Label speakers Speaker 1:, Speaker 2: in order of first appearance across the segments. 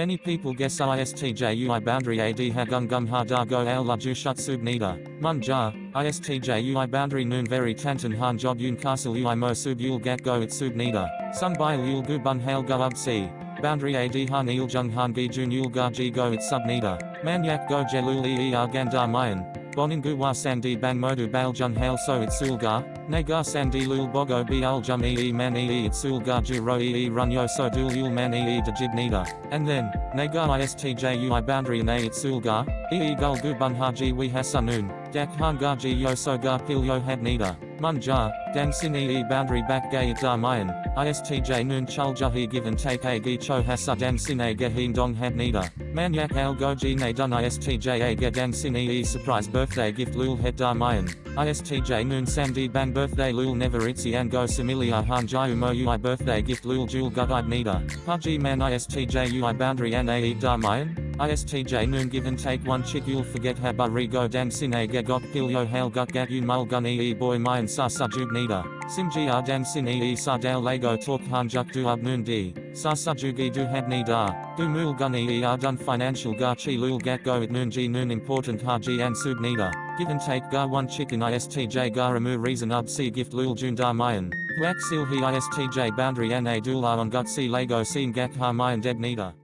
Speaker 1: Many people guess ISTJUI boundary AD Hagung Gum Ha Da Go Al La Ju Shut Sub Nida. Mun Ja, ISTJUI boundary Noon Very Tantan Han Job Yun Castle Ui Mo Sub Yul Gat Go It Sub Nida. Sung Bai Yul Gu Bun Hail Go Ub Si. Boundary AD Han Il Jung Han Gi Jun Yul Ga Ji Go It Sub Nida. Man Yak Go Jelul Er Gandar Mayan. Boningu Wa Sandi Bang Modu Bal Jun Hail So It Sulga. Nagar Sandi Lul Bogo B Al Jum E Man E It Sulga Ju Ro E Run Yo So Dul Yul Man E Dajib Nida. And then, Nagar ISTJUI boundary and A It Sulga. E Gul Gu Bun Haji We Hasanun. Dak Han Gaji Yo So Ga Pil Yo Had Nida. Munja, Dan Sin E boundary back gay Dar Mayan. ISTJ Noon Chul Jahi Give and Take A Gi Cho Hasa Dan Sin A Gehin Dong Had Nida. Manyak Al Goji Ne Dun ISTJ A Ge Dan Sin E Surprise Birthday Gift Lul Mayan. ISTJ Noon Sandi Bang Birthday Lul Never Itzi and Go Similia Han Jayu Mo Ui Birthday Gift Lul Jul Gudide Nida. Haji Man ISTJ Ui Boundary and A Dar Mayan. ISTJ Noon Give and Take One Chick You'll Forget Habari Go Dan Sin A Got Pil Yo Hail Gut Gat you Mul Gun E Boy Mayan Sa Sa Jub Nida. Simji R Dan Sin E Sa Dal Lego Talk Han Juk Du Ab Noon D. Sa Jugi Du Had Nida. Du Mul Gun E R Dun Financial Ga Chi Lul Gat Go It Noon G Noon Important Haji and Sub Nida. Give and Take Ga One chick in ISTJ gar Garamu Reason Ub Si Gift Lul Jun Dar Mayan. Huak Sil He ISTJ Boundary N A Dula on Gut Si Lego Sin Gak Ha Mayan Deb Nida.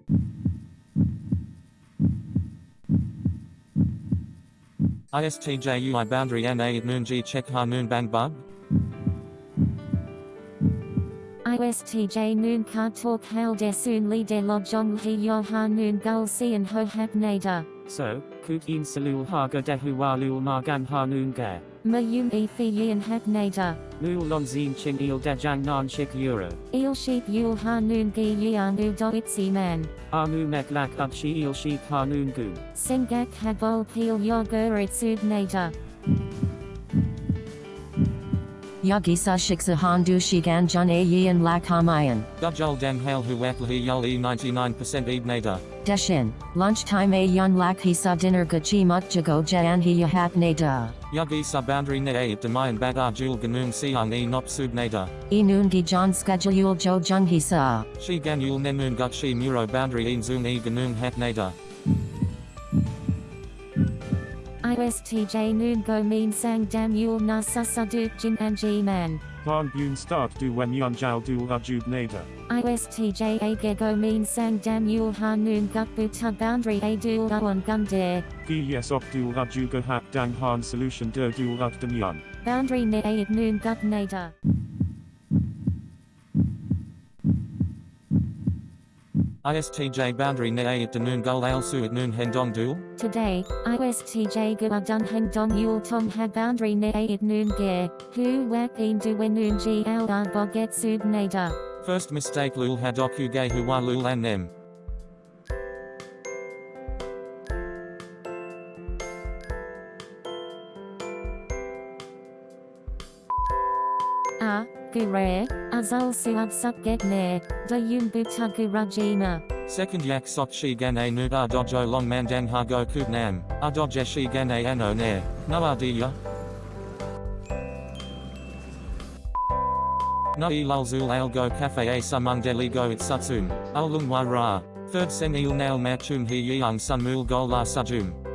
Speaker 1: ISTJUI boundary NA noon G check ha noon bang bug.
Speaker 2: ISTJ noon ka talk hail de soon li de lo jong he yo ha noon gul si and ho hab nader.
Speaker 3: So, Kut in Salul Haga Dehu Walul Margan Hanun Ga.
Speaker 2: Ma yun e fi yin hab nader.
Speaker 3: Lul Lonzin Ching Il Dejang Nan Chik Euro.
Speaker 2: Il sheep yul ha noon gi yang u do itzi man.
Speaker 3: Anu Mek Lak Up Shi Il Sheik Hanun Gu.
Speaker 2: Sengak habol peel yo gur itsud
Speaker 4: Yagisa Shiksa Handu Shigan Jun A Yin Lak Hamayan.
Speaker 1: Gujul Dang Hail Huak Yul E 99% Eb Nada.
Speaker 4: Deshin. Lunchtime A Yun Lak Hisa Dinner Gachi Muk Jago Jan He Yahat Nada.
Speaker 1: Yugi sa boundary ne at Demayan Bagar Jul Ganung Siang E Nop.
Speaker 4: E Noon Gi John Schedule Jo Jung Hisa.
Speaker 1: Shi Gan Yul Nenun Gut Shi Muro boundary in Zoom E Ganung Hat Nada.
Speaker 2: ISTJ noon go mean sang dam yul na susaduk jin and g man.
Speaker 5: Han Bun Start Du Wen Yun Jal Du Ajub Nader.
Speaker 2: ISTJ a go mean sang dam yul ha noon gut buta boundary a dul on gun dare.
Speaker 5: Gi Yes Op Du Ajuga Hap Dang Han Solution Der Du Ug Yun.
Speaker 2: Boundary ne a noon gut nader.
Speaker 1: ISTJ boundary ne at Danun Gul Al Su at Noon Hendong Dul.
Speaker 2: Today, ISTJ go dun heng dong yul tong ha boundary ne a at noon ge. Hu wak in du when noon g al ar boget sub nader.
Speaker 1: First mistake Lul Hadoku Gay Huwa Lul An Nem.
Speaker 2: A, gure, azal suad suk get ne, da yun buta gurajima.
Speaker 1: Second yak sok shi gan a nu a dojo long mandang ha go kub nam, a doje shi gan a ano ne, no adiya. No e lul zul al go cafe a go it satsum, al lung wa ra. Third sen il nail machum he yang sun mul go la sajum.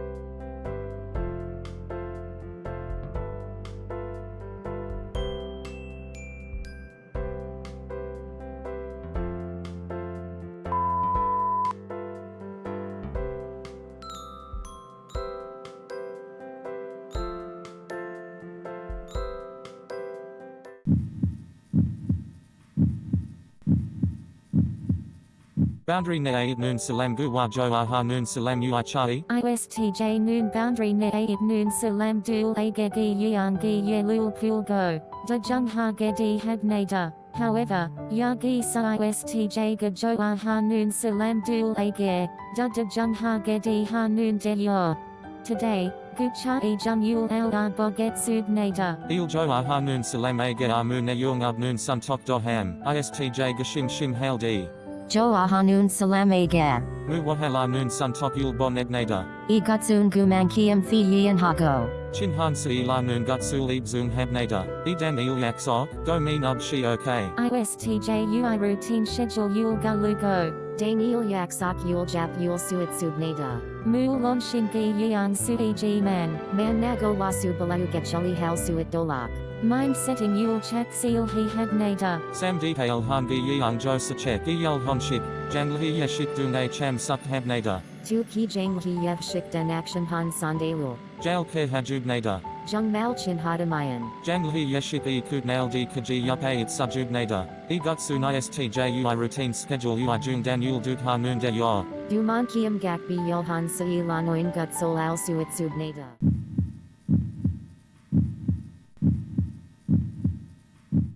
Speaker 1: Boundary ne a noon salam gu wa jo aha noon salam ui chai.
Speaker 2: ISTJ noon boundary ne a at noon salam dul a ge gi yang gi ye lul pul go. Da jung ha ge di had nader. However, yagi sa ISTJ ge jo a ha noon salam dul a ge. Da da jung ha ge di ha noon de yo. Today, gu cha e jung yul al ar boget sub nader.
Speaker 1: Il jo aha noon salam a ge amu ne yung ab noon sun tok do ham. ISTJ gashim shim hail di.
Speaker 4: Jo Ahanun Salam Aga.
Speaker 1: Mu sun yul bon ebnada.
Speaker 4: E Gutsun Gumankiam Fi Yin Hago.
Speaker 1: Chin han si la noon gutsul ib zung habnada. E dan il yak sok, go mean ub shi okay.
Speaker 2: ISTJ UI routine schedule yul galugo.
Speaker 6: Daniel yak sak yul jap yul suit subnada.
Speaker 2: Mu lon shingi yang sui ji man.
Speaker 6: Man nago wasu balayu getchali hal suit dolak.
Speaker 2: Mind setting yul chak seal he had nada.
Speaker 1: Sam detail han gi yang jo sachek gi yul hon shik, jang li yeshik du ne cham suk hab nada.
Speaker 6: Tu ki jang hi yev shik den action han sandalul.
Speaker 1: Jail ke hajub nada.
Speaker 6: Jung mal chin hadamayan.
Speaker 1: Jang li yeshik e di kaji yup a it subjub nada. E gutsu istj ui routine schedule ui jung dan yul duk ha noon de yor.
Speaker 6: Duman kiam gak bi yul han sai lanoin gut sol al suit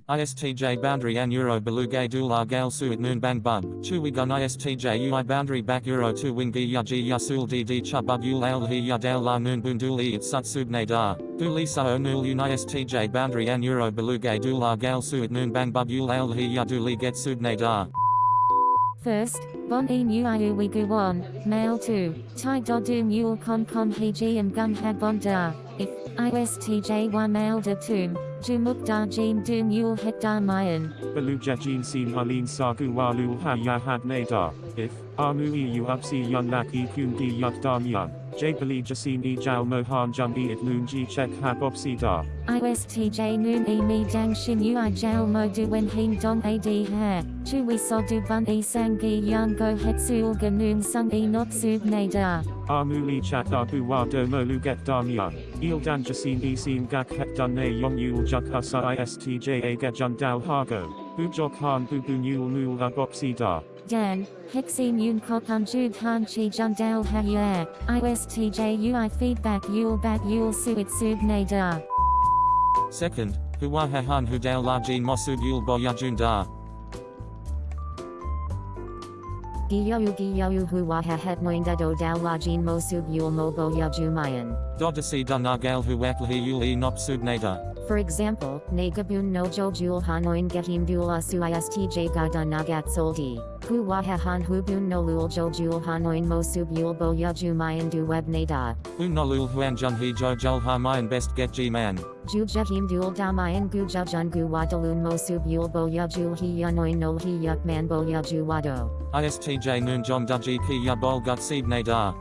Speaker 1: ISTJ boundary and euro belugay dular gal suit noon bang bug. Chu we gun ISTJ ui boundary back euro tu wingi ya ji ya sul dd chubug ul al hi ya dal la noon bunduli it sut subne da. Duli sa o nul un ISTJ boundary and euro belugay dular gal suit noon bang bug ul al hi ya duli get subne da.
Speaker 2: First, bon e nu we gu won, mail 2, tai do du mule con con he ji and gun had bon da, if, istj1 mail tum, ju muk da jim du mule het da mayan.
Speaker 5: Beluja jin sin halin sagu walul ha ya had nada. If, amui u upsi yun lak e kun di yut dan yun. J beli jasin e jao mohan jung e it noon ji check hab opsi da.
Speaker 2: ISTJ noon e mi dang shin ui jal mo du wen hin dong ad ha, chu we so du bun e sangi yang go het sul ga noon sung e not sub nada.
Speaker 5: Amuli chat abu wa do Mo Lu get dan yun. Il dan jasin e sin gak het dun ne yong yul juk husa istj a get jun dao hago. Bu jok han bu bu nul nul ag opsi da.
Speaker 2: Dan, Hexine Yun Kopan Jud Han Chi Jun Dal Hayur, ISTJ UI Feedback Yul Bat Yul Suit Sub Nada.
Speaker 1: Second, Huwa han hu dal la jin mosub yul bo ya jun da.
Speaker 6: Giyayu giyayu huwa ha het moinda do dal lajin mo sub yul mo bo ya jumayan.
Speaker 1: Dodasi dun gal hu wakli yul e nop sub nada.
Speaker 6: For example, Nagabun no jo jul hanoin gehim dula su istj gada nagat soldi. Hu wahahan hubun no lul jo jul hanoin mo sub yul bo ya jumayan du web nada.
Speaker 1: Un nolul huan jun he ha mayan best get g man.
Speaker 6: Ju jahim dul damayan gu jajun gu wadalun mo sub yul bo ya jul hi yanoin nol hi yuk man bo ya ju wado.
Speaker 1: ISTJ noon jom duji ki ya bol gut seed nada.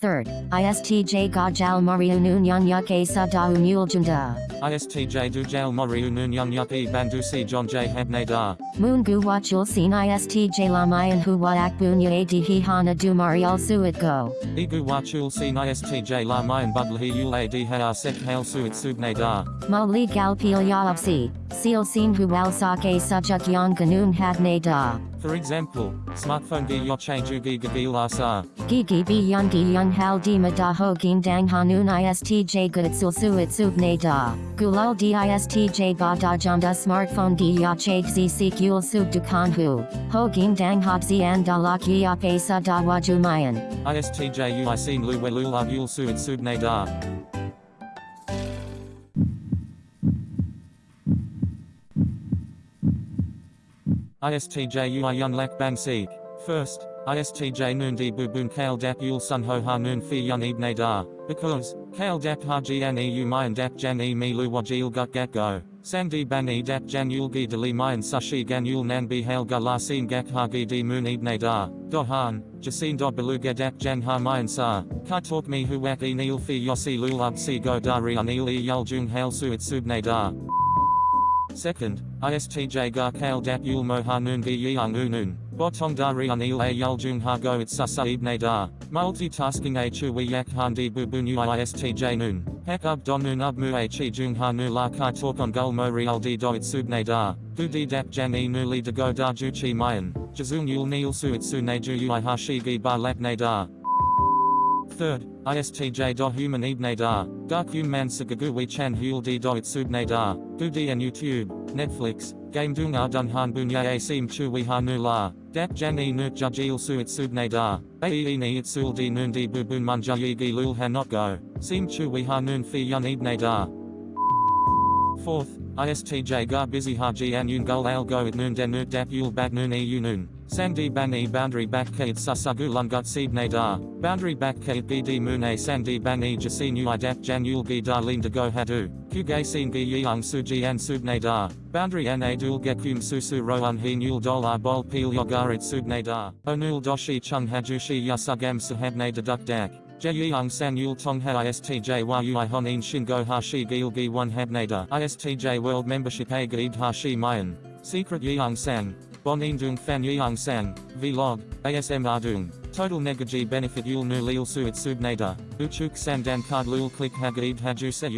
Speaker 4: Third, ISTJ Gajal Mariu Nun Yang Yake Sada Unul Junda.
Speaker 1: ISTJ du jail moriu noon young yup e bandusi john j heb nada.
Speaker 4: Moon Gu Wachul Sin ISTJ Lamayan Huwa Akbunya Adhi Hana Du Marial Suit Go.
Speaker 1: Igu wachul sin ISTJ la mayan budlhi yul ad ha sek hail suit sub nada.
Speaker 4: Mali Galpil Yaopsi, Seal Sin Huwal Sake Subjuk Yang Ganun Had Nada.
Speaker 1: For example, smartphone gi yoche jugi gagi la sa.
Speaker 4: Gigi Bi Yungi Yung Hal Di Madaho Gin Dang Hanun ISTJ Gutsul Suit Sub Nada. Gulal Di ISTJ ba Bada Janda Smartphone Di Yache Xi Sik Yul Sub Dukan Hu. Ho Gin Dang Hobzi and Dalak Yap Asa Da Wajumayan.
Speaker 1: ISTJ ui sin lu welula yul suit ISTJ ui yun lak bang seek. First, ISTJ noon di bubun kale dap yul sun ho ha noon fi yun ib nada. Because, kale dap ha jian e u mayan dap jan e mi lu wajil gut gat go. Sang di bang e dap jan yul gi deli mayan sashi gan yul nan bi hail ga la sin gak ha gi di moon ib nada. Do han, jasin do beluga dap jan ha mayan sa. Ka talk mi hu wak e nil fi yosi lul ub si go dari anil e yul jung hail suit sub nada. Second, ISTJ ga kale dap yul mo noon gi yang unun. Botong dari anil a ha go it sasa ibne da. Multitasking a chu we yak han di bubun ui ISTJ noon. Hek ub don noon ub mu a chi jung la kai talk on gul mo real di do it subne da. Di dap jan e nu li de go da ju chi mayan. Jazung yul nil su it su ne ju ui ha shi gi ba lak ne da. Third, ISTJ do human ibne da. Dark man sagagu we chan hul di do it subne da. Du di and YouTube, Netflix, game dung a dun han bunya a sim chu we ha nu la. Dap jan e nut jajil su it subne da. Ae ni it sul di noon di bubun manja yigi lul ha not go. Sim chu we ha noon fi yun ibne da. Fourth, ISTJ gar busy ha ji an yun gul al go it noon den nut dap yul bat noon e noon. Sandi bangi boundary back bakkade susagu lungut seed nadar, boundary bakkade gd mune sandi bangi jasin uidat jan yulgi darlin de go hadu, kugay sin gi yeung suji an sub nadar, boundary an adul gekum susu roan he nul dolar bol pil yogarit sub nadar, onul doshi chung hajushi yasugam sahab deduct dak. Yul Tong Ha ISTJ Yu Honin Shingo Hashi Gilgi 1 Habnada ISTJ World Membership A Gaid Hashi Mayan. Secret Yang San Bon Dung Fan Yang San Vlog ASM Ardung Total Negaji Benefit Yul Nu Lil Suit Subnada Uchuk Sandan Card Lul Click Hagaid Haju Se